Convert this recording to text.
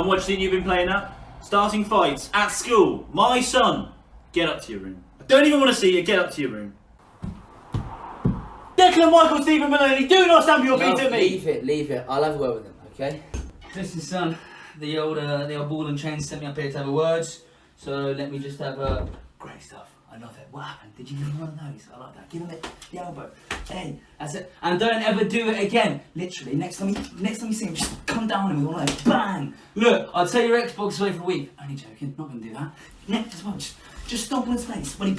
And what do you think you've been playing at? Starting fights at school. My son, get up to your room. I don't even want to see you. Get up to your room. Declan Michael Stephen Maloney, do not stamp your feet No, at me. leave it, leave it. I'll have a word with him, okay? Listen, son, the old uh, the old ball and chain sent me up here to have a words. So let me just have a great stuff. I love it. What happened? Did you give him one of those? I like that. Give him it, the elbow. Hey, that's it. And don't ever do it again. Literally, next time you next time you see him, just come down and one of those. Bang! Look, I'll take your Xbox away for a week. Only joking. Not gonna do that. Next one, just just stomp on his face when he